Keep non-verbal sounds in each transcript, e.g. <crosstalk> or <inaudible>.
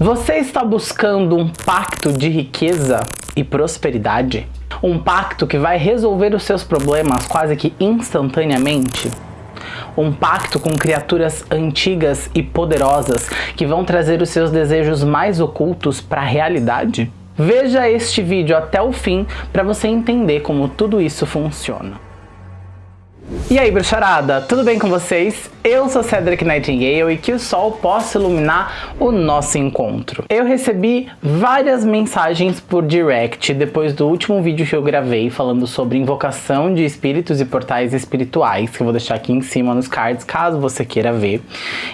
Você está buscando um pacto de riqueza e prosperidade? Um pacto que vai resolver os seus problemas quase que instantaneamente? Um pacto com criaturas antigas e poderosas que vão trazer os seus desejos mais ocultos para a realidade? Veja este vídeo até o fim para você entender como tudo isso funciona. E aí, bruxarada, tudo bem com vocês? Eu sou Cedric Nightingale e que o sol possa iluminar o nosso encontro. Eu recebi várias mensagens por direct depois do último vídeo que eu gravei falando sobre invocação de espíritos e portais espirituais, que eu vou deixar aqui em cima nos cards caso você queira ver.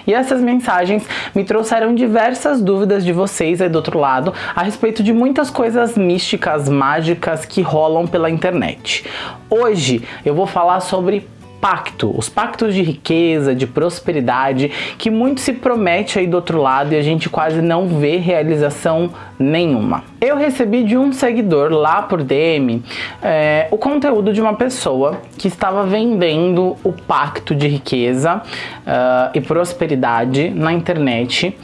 E essas mensagens me trouxeram diversas dúvidas de vocês aí do outro lado a respeito de muitas coisas místicas, mágicas que rolam pela internet. Hoje eu vou falar sobre pacto, os pactos de riqueza, de prosperidade, que muito se promete aí do outro lado e a gente quase não vê realização nenhuma. Eu recebi de um seguidor lá por DM é, o conteúdo de uma pessoa que estava vendendo o pacto de riqueza uh, e prosperidade na internet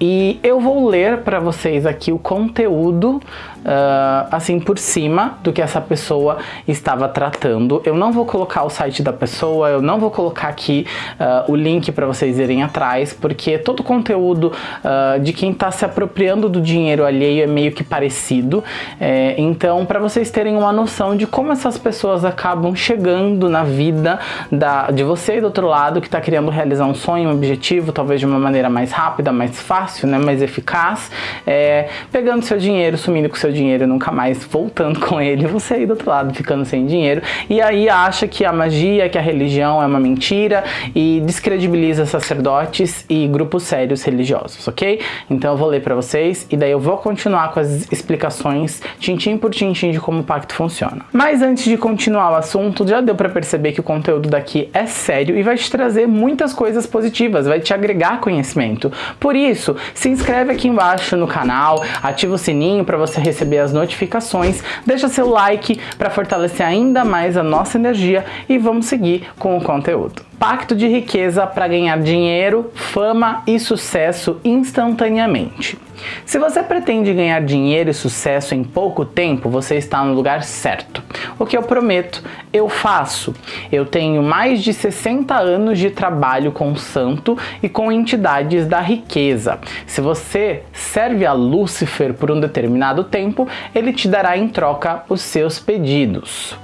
e eu vou ler para vocês aqui o conteúdo uh, assim por cima do que essa pessoa estava tratando. Eu não vou colocar o site da pessoa, eu não vou colocar aqui uh, o link para vocês irem atrás, porque todo o conteúdo uh, de quem está se apropriando do dinheiro alheio é meio que parecido. É, então, para vocês terem uma noção de como essas pessoas acabam chegando na vida da, de você e do outro lado que está querendo realizar um sonho, um objetivo, talvez de uma maneira mais rápida, mais fácil, né, mais eficaz, é, pegando seu dinheiro, sumindo com seu dinheiro e nunca mais voltando com ele, você aí do outro lado ficando sem dinheiro, e aí acha que a magia, que a religião é uma mentira e descredibiliza sacerdotes e grupos sérios religiosos, ok? Então eu vou ler para vocês e daí eu vou continuar com as explicações tintim por tintim de como o pacto funciona. Mas antes de continuar o assunto, já deu para perceber que o conteúdo daqui é sério e vai te trazer muitas coisas positivas, vai te agregar conhecimento. Por isso, se inscreve aqui embaixo no canal, ativa o sininho para você receber receber as notificações, deixa seu like para fortalecer ainda mais a nossa energia e vamos seguir com o conteúdo. Pacto de riqueza para ganhar dinheiro, fama e sucesso instantaneamente. Se você pretende ganhar dinheiro e sucesso em pouco tempo, você está no lugar certo. O que eu prometo, eu faço. Eu tenho mais de 60 anos de trabalho com santo e com entidades da riqueza. Se você serve a Lúcifer por um determinado tempo, ele te dará em troca os seus pedidos.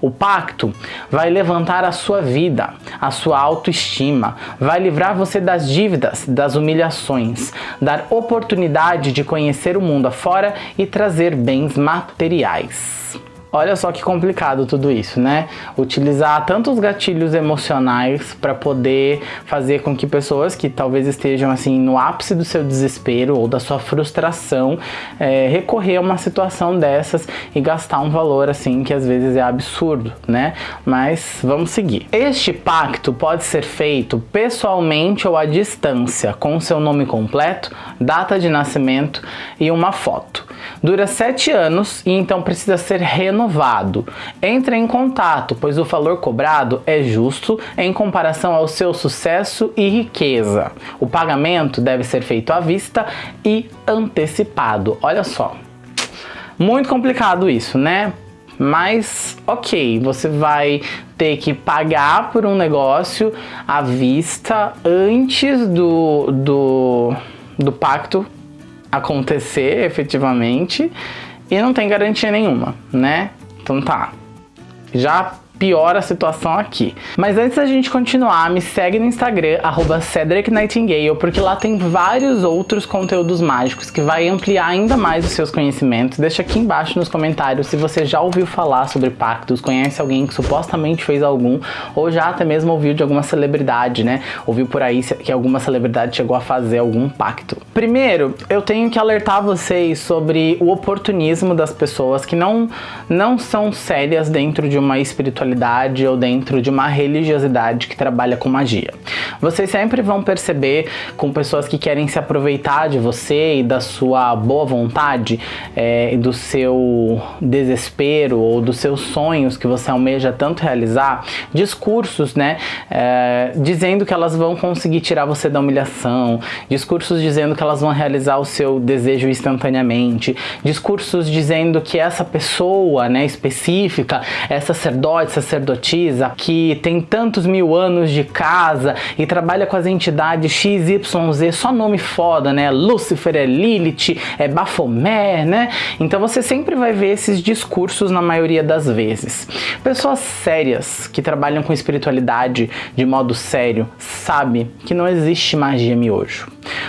O pacto vai levantar a sua vida, a sua autoestima, vai livrar você das dívidas, das humilhações, dar oportunidade de conhecer o mundo afora e trazer bens materiais. Olha só que complicado tudo isso, né? Utilizar tantos gatilhos emocionais para poder fazer com que pessoas que talvez estejam assim no ápice do seu desespero ou da sua frustração é, recorrer a uma situação dessas e gastar um valor assim que às vezes é absurdo, né? Mas vamos seguir. Este pacto pode ser feito pessoalmente ou à distância, com seu nome completo, data de nascimento e uma foto. Dura sete anos e então precisa ser renovado. Entre em contato, pois o valor cobrado é justo em comparação ao seu sucesso e riqueza. O pagamento deve ser feito à vista e antecipado. Olha só. Muito complicado isso, né? Mas, ok, você vai ter que pagar por um negócio à vista antes do, do, do pacto acontecer efetivamente e não tem garantia nenhuma, né? Então tá. Já piora a situação aqui. Mas antes da gente continuar, me segue no Instagram, arroba Cedric Nightingale, porque lá tem vários outros conteúdos mágicos que vai ampliar ainda mais os seus conhecimentos. Deixa aqui embaixo nos comentários se você já ouviu falar sobre pactos, conhece alguém que supostamente fez algum, ou já até mesmo ouviu de alguma celebridade, né? Ouviu por aí que alguma celebridade chegou a fazer algum pacto. Primeiro, eu tenho que alertar vocês sobre o oportunismo das pessoas que não, não são sérias dentro de uma espiritualidade espiritualidade ou dentro de uma religiosidade que trabalha com magia. Vocês sempre vão perceber com pessoas que querem se aproveitar de você e da sua boa vontade, é, do seu desespero ou dos seus sonhos que você almeja tanto realizar, discursos, né, é, dizendo que elas vão conseguir tirar você da humilhação, discursos dizendo que elas vão realizar o seu desejo instantaneamente, discursos dizendo que essa pessoa, né, específica, é sacerdote, sacerdotisa, que tem tantos mil anos de casa e trabalha com as entidades XYZ, só nome foda, né? Lúcifer é Lilith, é Baphomet, né? Então você sempre vai ver esses discursos na maioria das vezes. Pessoas sérias que trabalham com espiritualidade de modo sério sabe que não existe magia miojo.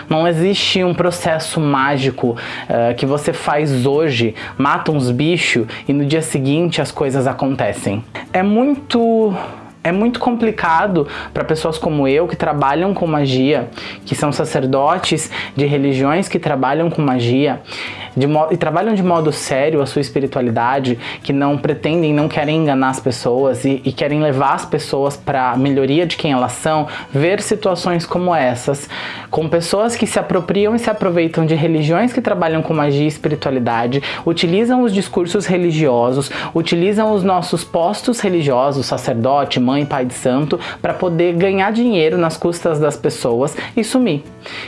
Não existe um processo mágico uh, que você faz hoje, mata uns bichos e no dia seguinte as coisas acontecem. É muito é muito complicado para pessoas como eu que trabalham com magia, que são sacerdotes de religiões que trabalham com magia e trabalham de modo sério a sua espiritualidade, que não pretendem, não querem enganar as pessoas e, e querem levar as pessoas para a melhoria de quem elas são, ver situações como essas, com pessoas que se apropriam e se aproveitam de religiões que trabalham com magia e espiritualidade, utilizam os discursos religiosos, utilizam os nossos postos religiosos, sacerdote, mãe, pai de santo, para poder ganhar dinheiro nas custas das pessoas e sumir.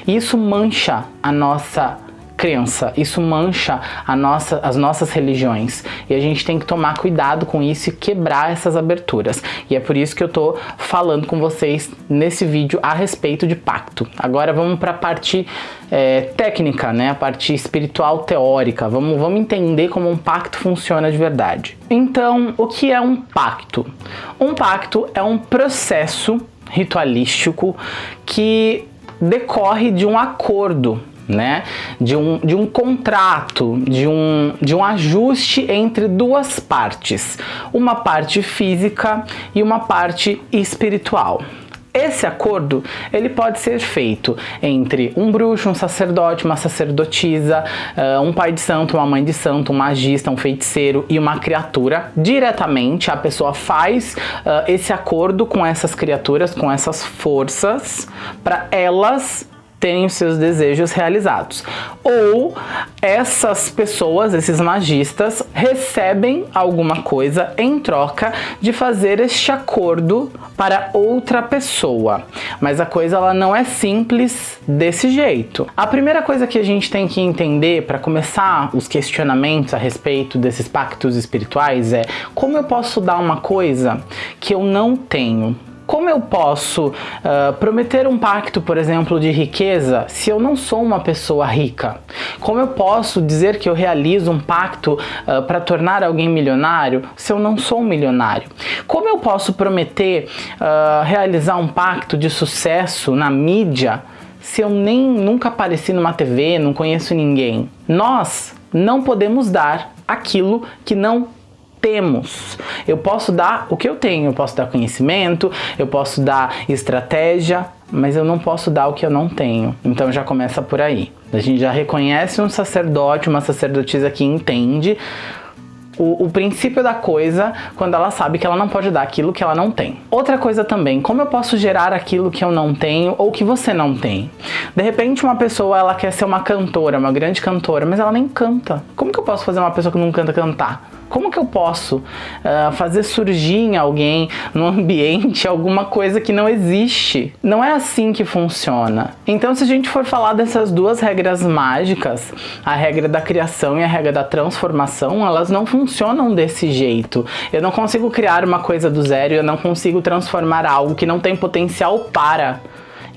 Isso mancha a nossa crença, isso mancha nossa, as nossas religiões e a gente tem que tomar cuidado com isso e quebrar essas aberturas. E é por isso que eu tô falando com vocês nesse vídeo a respeito de pacto. Agora vamos para a parte é, técnica, né? a parte espiritual teórica. Vamos, vamos entender como um pacto funciona de verdade. Então, o que é um pacto? Um pacto é um processo ritualístico que decorre de um acordo né? De um, de um contrato, de um, de um ajuste entre duas partes, uma parte física e uma parte espiritual. Esse acordo ele pode ser feito entre um bruxo, um sacerdote, uma sacerdotisa, uh, um pai de santo, uma mãe de santo, um magista, um feiticeiro e uma criatura. Diretamente a pessoa faz uh, esse acordo com essas criaturas, com essas forças, para elas terem os seus desejos realizados. Ou essas pessoas, esses magistas, recebem alguma coisa em troca de fazer este acordo para outra pessoa. Mas a coisa ela não é simples desse jeito. A primeira coisa que a gente tem que entender para começar os questionamentos a respeito desses pactos espirituais é como eu posso dar uma coisa que eu não tenho como eu posso uh, prometer um pacto, por exemplo, de riqueza se eu não sou uma pessoa rica? Como eu posso dizer que eu realizo um pacto uh, para tornar alguém milionário se eu não sou um milionário? Como eu posso prometer uh, realizar um pacto de sucesso na mídia se eu nem nunca apareci numa TV, não conheço ninguém? Nós não podemos dar aquilo que não temos. Eu posso dar o que eu tenho, eu posso dar conhecimento, eu posso dar estratégia, mas eu não posso dar o que eu não tenho. Então já começa por aí. A gente já reconhece um sacerdote, uma sacerdotisa que entende o, o, princípio da coisa quando ela sabe que ela não pode dar aquilo que ela não tem. Outra coisa também, como eu posso gerar aquilo que eu não tenho ou que você não tem? De repente uma pessoa ela quer ser uma cantora, uma grande cantora, mas ela nem canta. Como que eu posso fazer uma pessoa que não canta cantar? Como que eu posso uh, fazer surgir em alguém, no ambiente, <laughs> alguma coisa que não existe? Não é assim que funciona. Então, se a gente for falar dessas duas regras mágicas, a regra da criação e a regra da transformação, elas não funcionam desse jeito. Eu não consigo criar uma coisa do zero, eu não consigo transformar algo que não tem potencial para.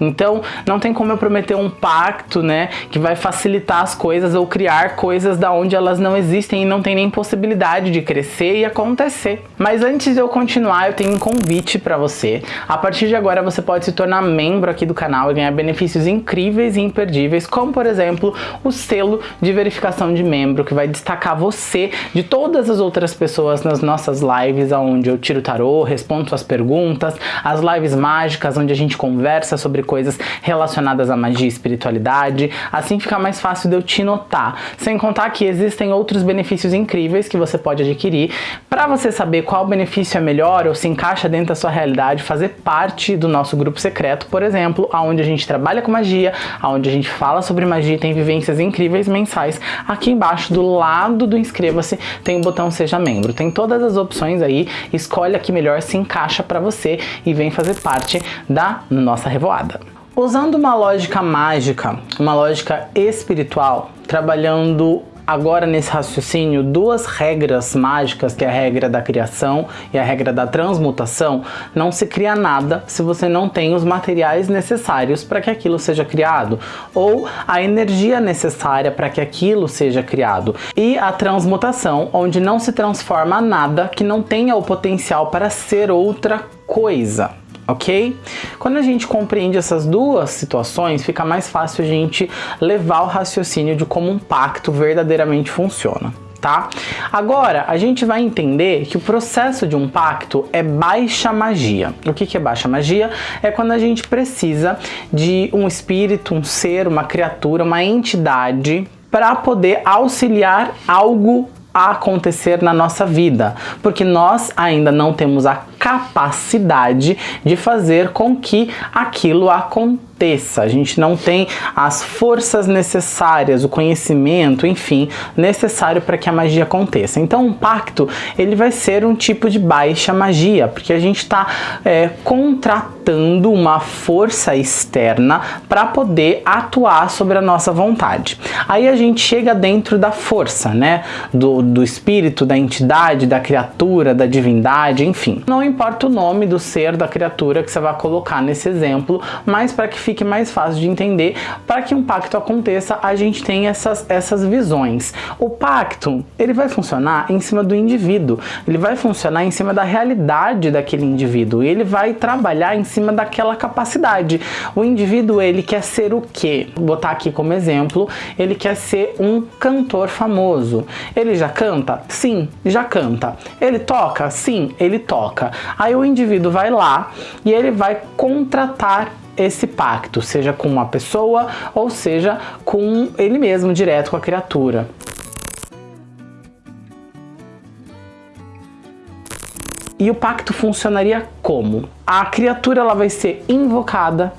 Então, não tem como eu prometer um pacto, né, que vai facilitar as coisas ou criar coisas da onde elas não existem e não tem nem possibilidade de crescer e acontecer. Mas antes de eu continuar, eu tenho um convite para você. A partir de agora, você pode se tornar membro aqui do canal e ganhar benefícios incríveis e imperdíveis, como por exemplo, o selo de verificação de membro, que vai destacar você de todas as outras pessoas nas nossas lives, onde eu tiro tarô, respondo suas perguntas, as lives mágicas, onde a gente conversa sobre coisas relacionadas à magia e espiritualidade, assim fica mais fácil de eu te notar. Sem contar que existem outros benefícios incríveis que você pode adquirir para você saber qual benefício é melhor ou se encaixa dentro da sua realidade, fazer parte do nosso grupo secreto, por exemplo, aonde a gente trabalha com magia, aonde a gente fala sobre magia e tem vivências incríveis mensais. Aqui embaixo, do lado do inscreva-se, tem o botão seja membro. Tem todas as opções aí, escolhe a que melhor se encaixa para você e vem fazer parte da nossa revoada. Usando uma lógica mágica, uma lógica espiritual, trabalhando agora nesse raciocínio duas regras mágicas, que é a regra da criação e a regra da transmutação, não se cria nada se você não tem os materiais necessários para que aquilo seja criado, ou a energia necessária para que aquilo seja criado. E a transmutação, onde não se transforma nada que não tenha o potencial para ser outra coisa ok? Quando a gente compreende essas duas situações, fica mais fácil a gente levar o raciocínio de como um pacto verdadeiramente funciona. Tá? Agora, a gente vai entender que o processo de um pacto é baixa magia. O que, é baixa magia? É quando a gente precisa de um espírito, um ser, uma criatura, uma entidade para poder auxiliar algo a acontecer na nossa vida, porque nós ainda não temos a capacidade de fazer com que aquilo aconteça aconteça, a gente não tem as forças necessárias, o conhecimento, enfim, necessário para que a magia aconteça. Então um pacto, ele vai ser um tipo de baixa magia, porque a gente está é, contratando uma força externa para poder atuar sobre a nossa vontade. Aí a gente chega dentro da força, né, do, do espírito, da entidade, da criatura, da divindade, enfim. Não importa o nome do ser, da criatura que você vai colocar nesse exemplo, mas para que fique mais fácil de entender, para que um pacto aconteça, a gente tem essas, essas visões. O pacto, ele vai funcionar em cima do indivíduo, ele vai funcionar em cima da realidade daquele indivíduo, ele vai trabalhar em cima daquela capacidade. O indivíduo, ele quer ser o quê? Vou botar aqui como exemplo, ele quer ser um cantor famoso. Ele já canta? Sim, já canta. Ele toca? Sim, ele toca. Aí o indivíduo vai lá e ele vai contratar esse pacto, seja com uma pessoa ou seja com ele mesmo, direto com a criatura. E o pacto funcionaria como? A criatura ela vai ser invocada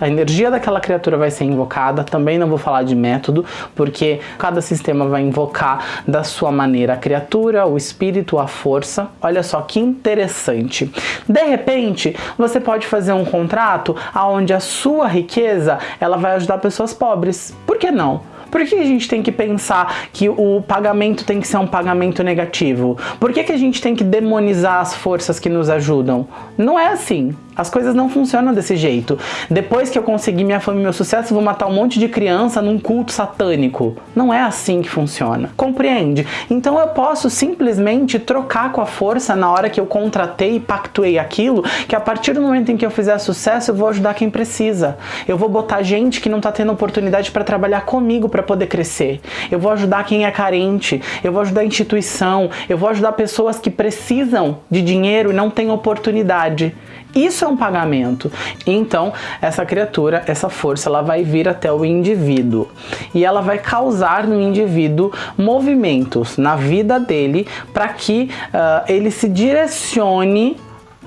a energia daquela criatura vai ser invocada, também não vou falar de método, porque cada sistema vai invocar da sua maneira a criatura, o espírito, a força. Olha só que interessante. De repente, você pode fazer um contrato onde a sua riqueza ela vai ajudar pessoas pobres. Por que não? Por que a gente tem que pensar que o pagamento tem que ser um pagamento negativo? Por que, que a gente tem que demonizar as forças que nos ajudam? Não é assim. As coisas não funcionam desse jeito. Depois que eu conseguir minha fama e meu sucesso, vou matar um monte de criança num culto satânico. Não é assim que funciona. Compreende? Então eu posso simplesmente trocar com a força na hora que eu contratei e pactuei aquilo, que a partir do momento em que eu fizer sucesso, eu vou ajudar quem precisa. Eu vou botar gente que não está tendo oportunidade para trabalhar comigo para poder crescer. Eu vou ajudar quem é carente. Eu vou ajudar a instituição. Eu vou ajudar pessoas que precisam de dinheiro e não têm oportunidade. Isso um pagamento. Então, essa criatura, essa força, ela vai vir até o indivíduo e ela vai causar no indivíduo movimentos na vida dele para que uh, ele se direcione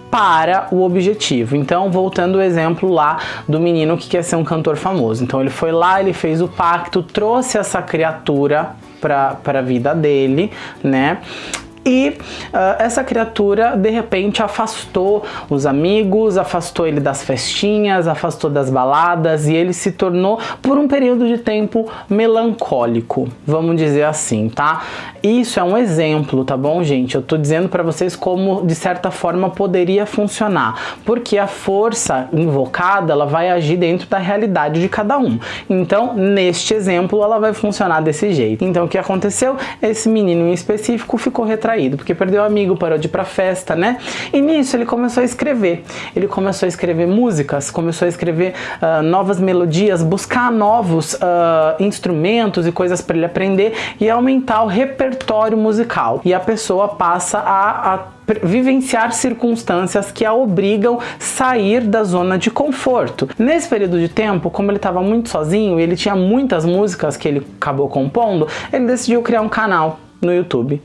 para o objetivo. Então, voltando ao exemplo lá do menino que quer ser um cantor famoso. Então, ele foi lá, ele fez o pacto, trouxe essa criatura para a vida dele, né? E uh, essa criatura de repente afastou os amigos, afastou ele das festinhas, afastou das baladas e ele se tornou por um período de tempo melancólico, vamos dizer assim, tá? Isso é um exemplo, tá bom, gente? Eu tô dizendo para vocês como de certa forma poderia funcionar, porque a força invocada ela vai agir dentro da realidade de cada um. Então, neste exemplo, ela vai funcionar desse jeito. Então, o que aconteceu? Esse menino em específico ficou retraído retraído, porque perdeu amigo, parou de ir pra festa, né? E nisso ele começou a escrever. Ele começou a escrever músicas, começou a escrever uh, novas melodias, buscar novos uh, instrumentos e coisas para ele aprender e aumentar o repertório musical. E a pessoa passa a, a vivenciar circunstâncias que a obrigam a sair da zona de conforto. Nesse período de tempo, como ele estava muito sozinho e ele tinha muitas músicas que ele acabou compondo, ele decidiu criar um canal no YouTube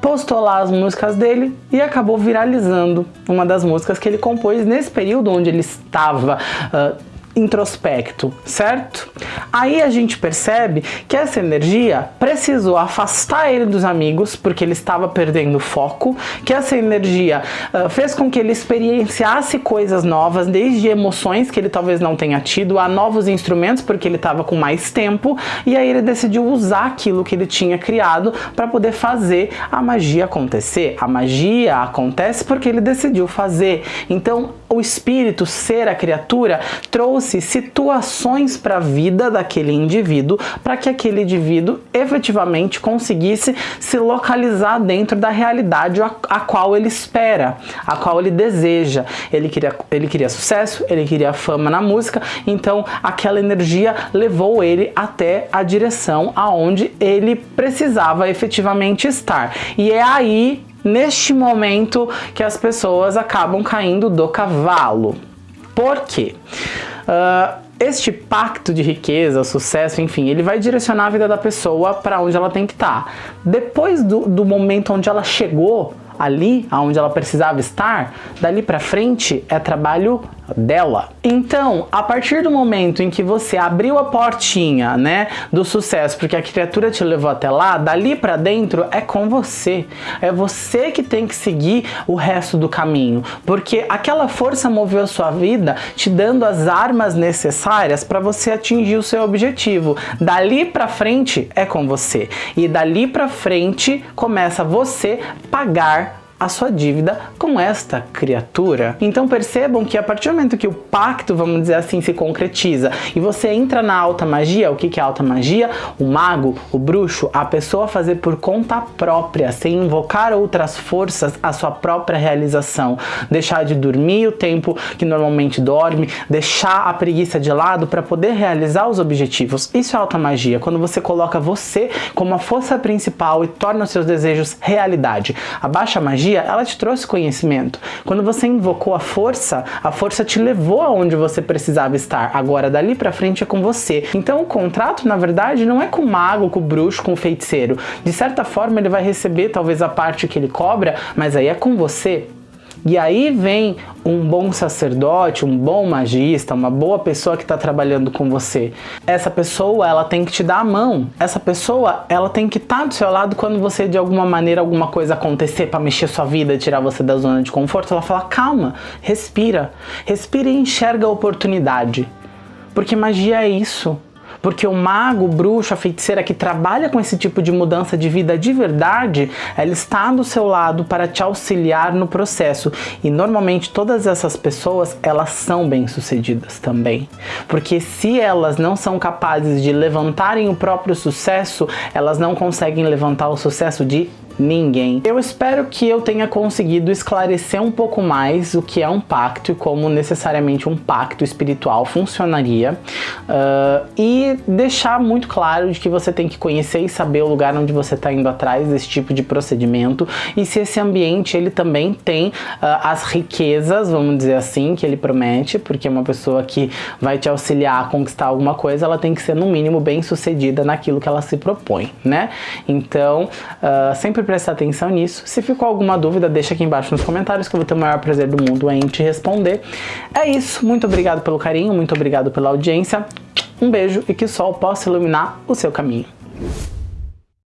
postou lá as músicas dele e acabou viralizando uma das músicas que ele compôs nesse período onde ele estava uh, introspecto, certo? Aí a gente percebe que essa energia precisou afastar ele dos amigos, porque ele estava perdendo foco, que essa energia uh, fez com que ele experienciasse coisas novas, desde emoções que ele talvez não tenha tido, a novos instrumentos, porque ele estava com mais tempo, e aí ele decidiu usar aquilo que ele tinha criado para poder fazer a magia acontecer. A magia acontece porque ele decidiu fazer. Então, o espírito, ser a criatura, trouxe situações para a vida daquele indivíduo para que aquele indivíduo efetivamente conseguisse se localizar dentro da realidade a, a, qual ele espera, a qual ele deseja. Ele queria, ele queria sucesso, ele queria fama na música, então aquela energia levou ele até a direção aonde ele precisava efetivamente estar. E é aí neste momento que as pessoas acabam caindo do cavalo. Por quê? Uh, este pacto de riqueza, sucesso, enfim, ele vai direcionar a vida da pessoa para onde ela tem que estar. Tá. Depois do, do momento onde ela chegou ali, aonde ela precisava estar, dali para frente é trabalho dela. Então, a partir do momento em que você abriu a portinha, né, do sucesso, porque a criatura te levou até lá, dali para dentro é com você. É você que tem que seguir o resto do caminho, porque aquela força moveu sua vida, te dando as armas necessárias para você atingir o seu objetivo. Dali para frente é com você. E dali para frente começa você pagar a sua dívida com esta criatura. Então percebam que a partir do momento que o pacto, vamos dizer assim, se concretiza e você entra na alta magia, o que é alta magia? O mago, o bruxo, a pessoa fazer por conta própria, sem invocar outras forças, a sua própria realização. Deixar de dormir o tempo que normalmente dorme, deixar a preguiça de lado para poder realizar os objetivos. Isso é alta magia, quando você coloca você como a força principal e torna os seus desejos realidade. A baixa magia magia, ela te trouxe conhecimento. Quando você invocou a força, a força te levou aonde você precisava estar. Agora, dali pra frente é com você. Então, o contrato, na verdade, não é com o mago, com o bruxo, com o feiticeiro. De certa forma, ele vai receber talvez a parte que ele cobra, mas aí é com você. E aí vem um bom sacerdote, um bom magista, uma boa pessoa que está trabalhando com você. Essa pessoa, ela tem que te dar a mão. Essa pessoa, ela tem que estar tá do seu lado quando você, de alguma maneira, alguma coisa acontecer para mexer sua vida, tirar você da zona de conforto. Ela fala, calma, respira. Respira e enxerga a oportunidade. Porque magia é isso. Porque o mago, o bruxo, a feiticeira que trabalha com esse tipo de mudança de vida de verdade, ela está do seu lado para te auxiliar no processo. E normalmente todas essas pessoas, elas são bem-sucedidas também. Porque se elas não são capazes de levantarem o próprio sucesso, elas não conseguem levantar o sucesso de ninguém. Eu espero que eu tenha conseguido esclarecer um pouco mais o que é um pacto e como necessariamente um pacto espiritual funcionaria uh, e deixar muito claro de que você tem que conhecer e saber o lugar onde você está indo atrás desse tipo de procedimento e se esse ambiente ele também tem uh, as riquezas, vamos dizer assim, que ele promete, porque uma pessoa que vai te auxiliar a conquistar alguma coisa, ela tem que ser no mínimo bem sucedida naquilo que ela se propõe, né? Então, uh, sempre prestar atenção nisso. Se ficou alguma dúvida, deixa aqui embaixo nos comentários que eu vou ter o maior prazer do mundo em te responder. É isso, muito obrigado pelo carinho, muito obrigado pela audiência. Um beijo e que o sol possa iluminar o seu caminho.